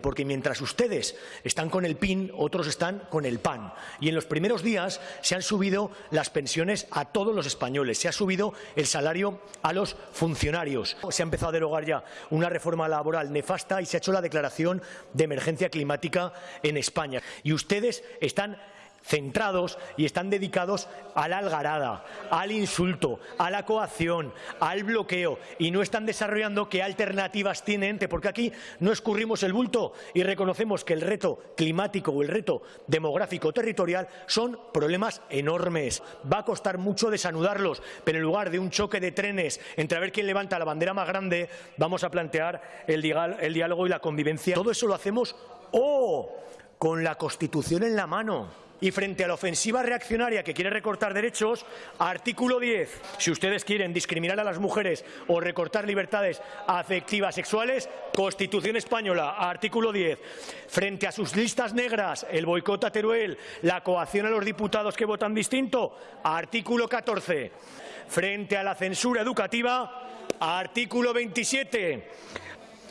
Porque mientras ustedes están con el PIN, otros están con el PAN. Y en los primeros días se han subido las pensiones a todos los españoles, se ha subido el salario a los funcionarios. Se ha empezado a derogar ya una reforma laboral nefasta y se ha hecho la declaración de emergencia climática en España. Y ustedes están centrados y están dedicados a la algarada, al insulto, a la coacción, al bloqueo y no están desarrollando qué alternativas tienen, porque aquí no escurrimos el bulto y reconocemos que el reto climático o el reto demográfico territorial son problemas enormes. Va a costar mucho desanudarlos, pero en lugar de un choque de trenes entre a ver quién levanta la bandera más grande, vamos a plantear el diálogo y la convivencia. Todo eso lo hacemos o con la Constitución en la mano y frente a la ofensiva reaccionaria que quiere recortar derechos, artículo 10, si ustedes quieren discriminar a las mujeres o recortar libertades afectivas sexuales, Constitución española, artículo 10. Frente a sus listas negras, el boicot a Teruel, la coacción a los diputados que votan distinto, artículo 14. Frente a la censura educativa, artículo 27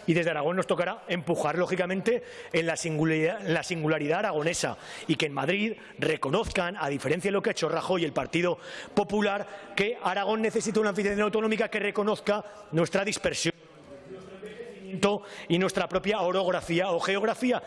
y desde Aragón nos tocará empujar, lógicamente, en la singularidad, aragonesa y que en Madrid reconozcan, a diferencia de lo que ha hecho Rajoy y el Partido Popular, que Aragón necesita una oficina autonómica que reconozca nuestra dispersión y nuestra propia orografía o geografía.